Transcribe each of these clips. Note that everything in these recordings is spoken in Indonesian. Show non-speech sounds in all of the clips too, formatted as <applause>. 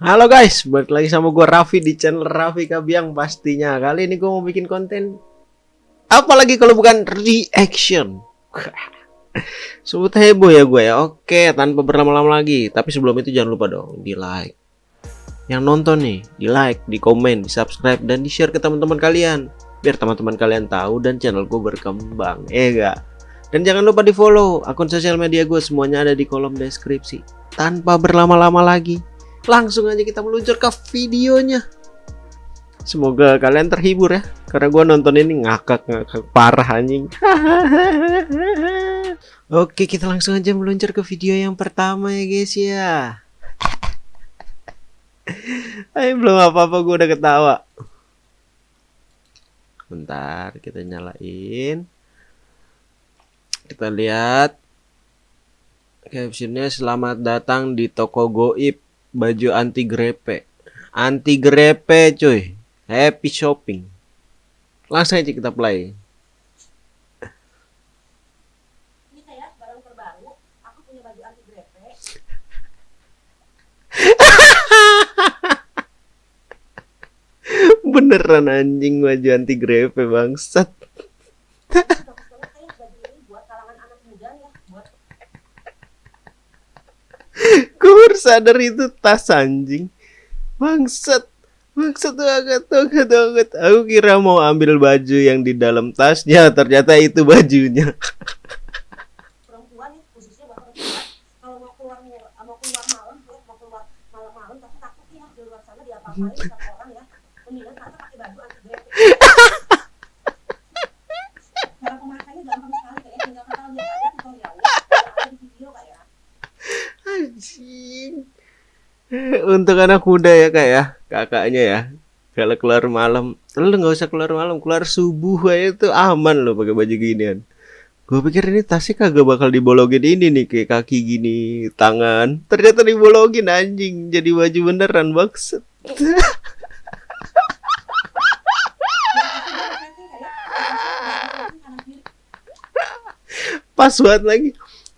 Halo guys, balik lagi sama gue Raffi di channel Raffi Kabiang pastinya. Kali ini gue mau bikin konten apalagi kalau bukan reaction. <laughs> Sebut heboh ya gue ya. Oke, tanpa berlama-lama lagi. Tapi sebelum itu jangan lupa dong di like. Yang nonton nih, di like, di komen, di subscribe dan di share ke teman-teman kalian. Biar teman-teman kalian tahu dan channel gue berkembang. Eh enggak? Dan jangan lupa di follow akun sosial media gue semuanya ada di kolom deskripsi. Tanpa berlama-lama lagi, langsung aja kita meluncur ke videonya. Semoga kalian terhibur ya karena gue nonton ini ngakak ngakak parah anjing. <laughs> Oke kita langsung aja meluncur ke video yang pertama ya guys ya. <laughs> Ayo belum apa-apa gue udah ketawa. Bentar kita nyalain. Kita lihat captionnya selamat datang di toko goib baju anti grepe. Anti grepe cuy. Happy shopping. Langsung aja kita play. <laughs> Beneran anjing baju anti grepe bangsat Bagus banget kayak baju ini buat kalangan anak muda ya, buat gue baru sadar itu tas anjing. Bangsat. Bangsat banget banget banget aku kira mau ambil baju yang di dalam tasnya ternyata itu bajunya ya, khususnya buat perempuan. Kalau mau keluar mau keluar malam, ya, mau keluar malam-malam tapi takut ya di luar sana diapa-apain sama orang ya. Mendingan tante pakai baju anti grepe. Cara pemakaiannya gampang sekali kayak tinggal kita lihat aja tutorialnya. Ada di video kayak. Anjing. <laughs> Untuk anak muda ya kak ya, kakaknya ya. Kalau keluar malam, lu nggak usah keluar malam, keluar subuh aja itu aman loh pakai baju ginian. Gue pikir ini tasnya kagak bakal dibologin ini nih kayak kaki gini, tangan. Ternyata dibologin anjing, jadi baju beneran maksud. <laughs> Pas banget lagi.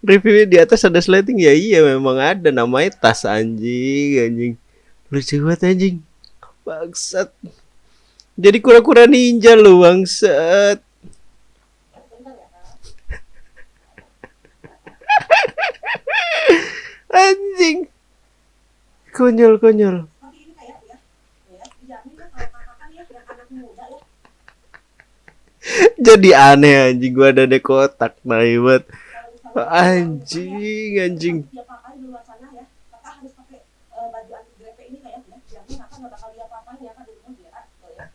Reviewnya di atas ada slating ya iya memang ada. Namanya tas anjing anjing. Lucu banget anjing. Bangsat. Jadi kura-kura ninja lu bangsat. <laughs> Anjing. Konyol konyol. <laughs> Jadi aneh anjing. Gua ada di kotak anjing anjing ya ya ya tuh ya ya ya ya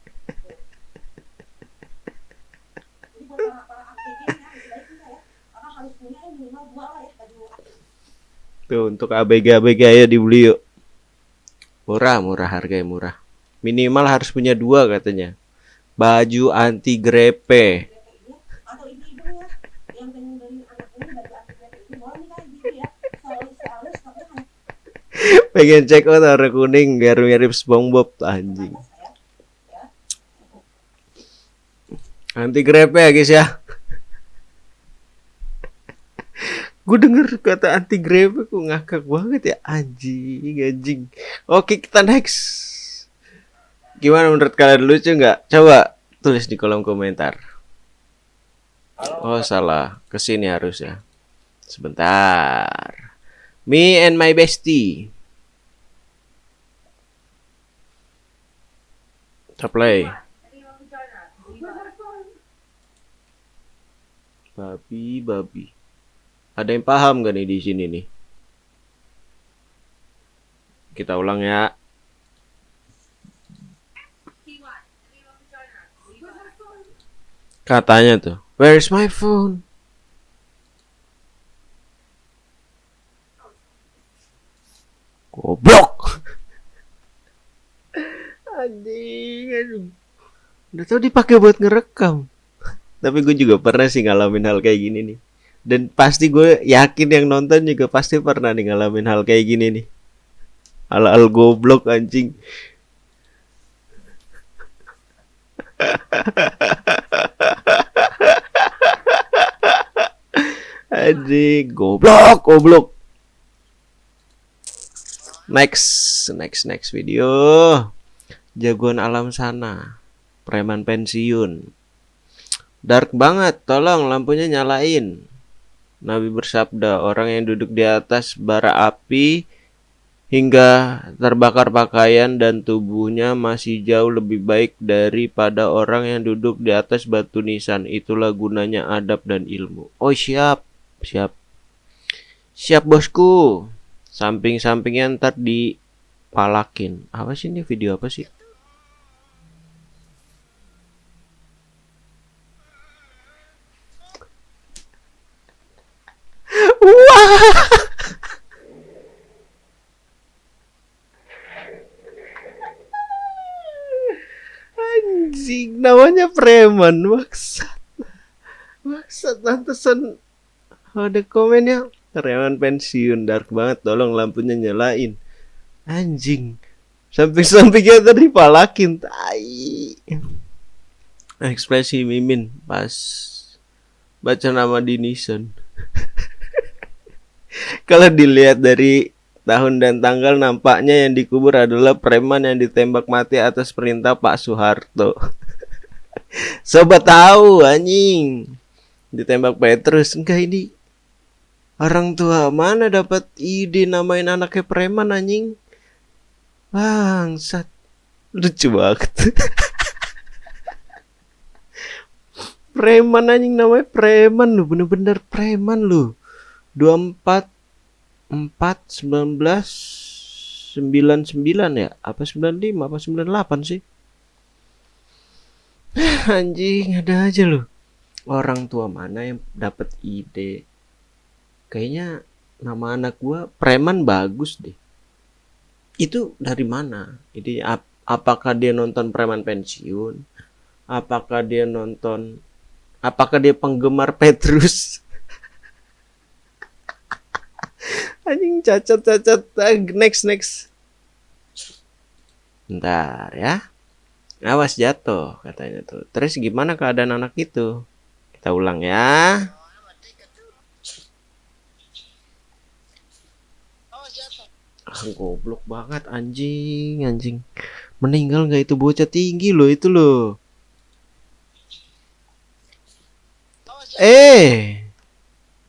ya untuk ABG-ABG ayo dibeli yuk. Murah, murah harganya murah. Minimal harus punya dua katanya. Baju anti grepe. grepe ini atau ibu-ibu ya yang pengen beli anak ini baju anti grepe ini boleh nih kak ibu ya soalnya soalnya stoknya hanya Pengen check out warna kuning biar mirip SpongeBob anjing. Anti grepe ya guys ya. <laughs> Gue denger kata anti grepe kok ngakak banget ya anjing anjing. Oke kita next. Gimana menurut kalian lucu nggak? Coba tulis di kolom komentar. Oh salah, ke sini harus ya. Sebentar. Me and my bestie. Kita play. Babi, babi. Ada yang paham gak nih di sini nih? Kita ulang ya. Katanya tuh, where's my phone? Goblok. Anjing, aduh. Udah tau dipakai buat ngerekam. <laughs> Tapi gue juga pernah sih ngalamin hal kayak gini nih. Dan pasti gue yakin yang nonton juga pasti pernah nih ngalamin hal kayak gini nih. Hal-hal goblok anjing. <laughs> Anjing, goblok, goblok. Next next next video jagoan alam sana preman pensiun dark banget tolong lampunya nyalain Nabi bersabda orang yang duduk di atas bara api hingga terbakar pakaian dan tubuhnya masih jauh lebih baik daripada orang yang duduk di atas batu nisan. Itulah gunanya adab dan ilmu. Oh siap, siap, siap bosku. Samping-sampingnya ntar dipalakin. Apa sih ini video apa sih? Wah. Anjing, namanya preman, maksat. Maksat lantasan ada komennya preman pensiun dark banget, tolong lampunya nyalain. Anjing. Samping-sampingnya tadi palakin, tai. Ekspresi Mimin pas baca nama Dinison. <laughs> Kalau dilihat dari tahun dan tanggal nampaknya yang dikubur adalah preman yang ditembak mati atas perintah Pak Soeharto. Sobat tahu anjing. Ditembak Petrus. Enggak ini orang tua mana dapat ide namain anaknya preman anjing? Bangsat. Lucu banget. <laughs> preman anjing namanya preman lu bener-bener preman lu 24 empat sembilan belas sembilan sembilan ya apa sembilan lima apa sembilan delapan sih <laughs> anjing ada aja loh orang tua mana yang dapat ide? Kayaknya nama anak gua preman bagus deh. Itu dari mana? Ini ap apakah dia nonton preman pensiun? Apakah dia nonton apakah dia penggemar <laughs> Petrus? Anjing cacat cacat next next. Ntar ya awas jatuh katanya tuh. Terus gimana keadaan anak itu? Kita ulang ya. Ah goblok banget anjing anjing. Meninggal nggak itu bocah tinggi loh itu loh. Eh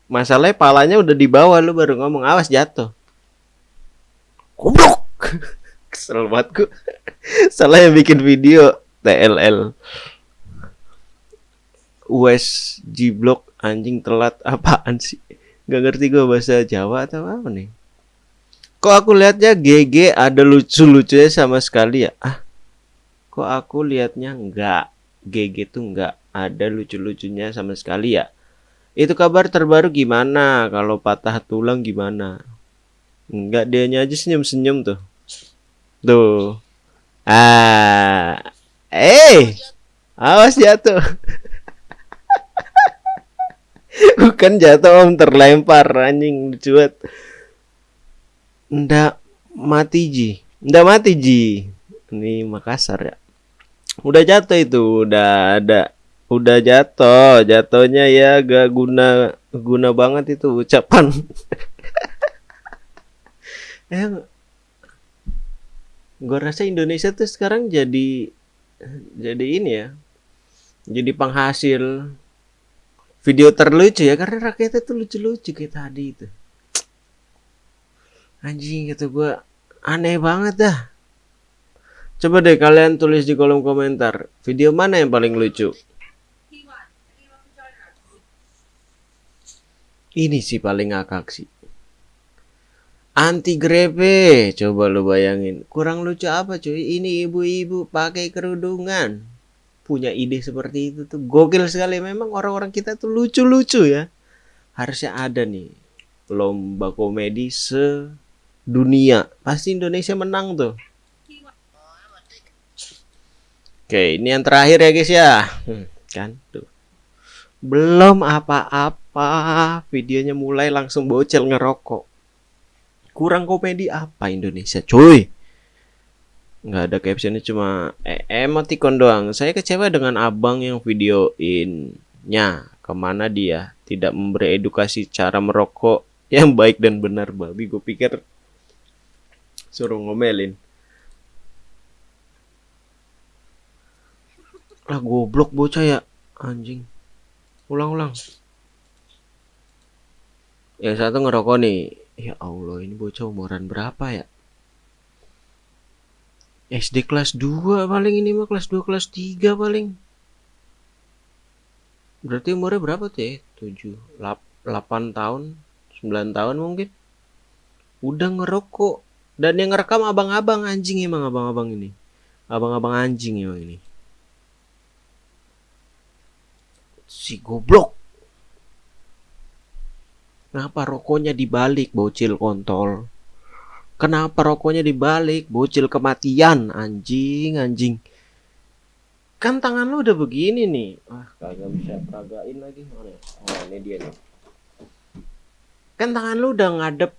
Masalahnya palanya udah di bawah lu baru ngomong awas jatuh. Goblok. <laughs> Kesel banget gue. Salah yang bikin video TLL. US G Block anjing telat apaan sih? Gak ngerti gue bahasa Jawa atau apa nih? Kok aku lihatnya GG ada lucu-lucunya sama sekali ya? Ah, kok aku lihatnya enggak? GG tuh enggak ada lucu-lucunya sama sekali ya? Itu kabar terbaru gimana? Kalau patah tulang gimana? Enggak dia aja senyum-senyum tuh. Tuh. Ah. Eh. Awas jatuh. <laughs> Bukan jatuh om terlempar anjing cuat. Ndak mati ji. Ndak mati ji. Ini Makassar ya. Udah jatuh itu, udah ada udah jatuh jatuhnya ya gak guna guna banget itu ucapan <laughs> eh gue rasa Indonesia tuh sekarang jadi jadi ini ya jadi penghasil video terlucu ya karena rakyatnya tuh lucu-lucu kayak tadi itu. Anjing kata gue aneh banget dah. Coba deh kalian tulis di kolom komentar video mana yang paling lucu? Ini sih paling ngakak sih. Anti grepe, coba lu bayangin. Kurang lucu apa cuy? Ini ibu-ibu pakai kerudungan. Punya ide seperti itu tuh gokil sekali. Memang orang-orang kita tuh lucu-lucu ya. Harusnya ada nih lomba komedi sedunia. Pasti Indonesia menang tuh. Oke, ini yang terakhir ya guys ya. Hmm, kan tuh. Belum apa-apa apa videonya mulai langsung bocel ngerokok kurang komedi apa Indonesia cuy? Nggak ada captionnya cuma eh, emoticon doang. Saya kecewa dengan abang yang videoinnya. Ke mana dia? Tidak memberi edukasi cara merokok <laughs> yang baik dan benar babi gue pikir suruh ngomelin. Lah goblok bocah ya. Anjing. Ulang-ulang. Yang satu ngerokok nih ya Allah ini bocah umuran berapa ya? SD kelas 2 paling ini mah kelas 2 kelas 3 paling. Berarti umurnya berapa tuh ya? 7 8 tahun 9 tahun mungkin. Udah ngerokok. Dan yang ngerekam abang-abang anjing emang abang-abang ini. Abang-abang anjing emang ini. Si goblok kenapa rokoknya dibalik bocil kontol kenapa rokoknya dibalik bocil kematian anjing anjing kan tangan lu udah begini nih ah kagak bisa peragain lagi mana ya? oh ini dia nih kan tangan lu udah ngadep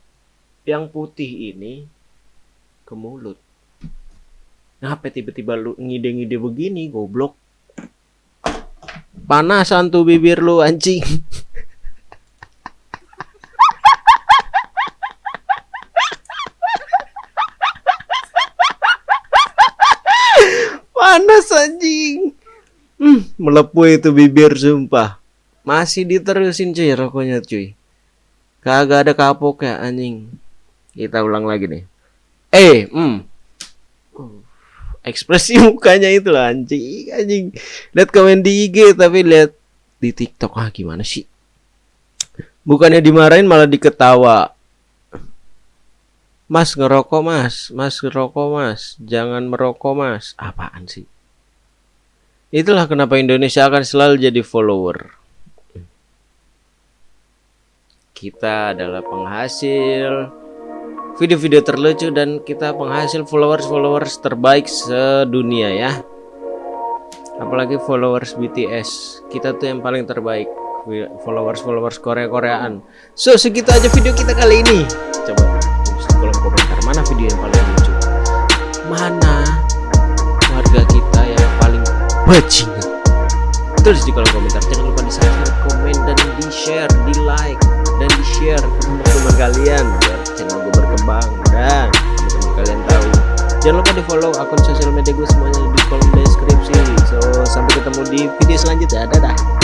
yang putih ini ke mulut. Ngapa tiba-tiba lu ngide-ngide begini, goblok? Panasan tuh bibir lu anjing. <laughs> Panas anjing. Hmm, melepuh itu bibir sumpah. Masih diterusin cuy rokoknya cuy. Kagak ada kapok ya anjing. Kita ulang lagi nih. Eh, hmm. Ekspresi <laughs> mukanya itu lah anjing, anjing. Lihat komen di IG tapi lihat di TikTok ah gimana sih? Bukannya dimarahin malah diketawa. Mas ngerokok mas, mas ngerokok mas, jangan merokok mas. Apaan sih? Itulah kenapa Indonesia akan selalu jadi follower. Kita adalah penghasil video-video terlucu dan kita penghasil followers-followers terbaik sedunia ya. Apalagi followers BTS kita tuh yang paling terbaik. Followers-followers Korea-Koreaan. So segitu aja video kita kali ini. Coba mana video yang paling lucu. Mana warga kita yang paling bajingan? Tulis di kolom komentar. Jangan lupa di subscribe komen dan di share di like dan di share ke teman-teman kalian biar channel gue berkembang. Dan teman-teman kalian tahu jangan lupa di follow akun sosial media gue semuanya di kolom deskripsi. So sampai ketemu di video selanjutnya. Dadah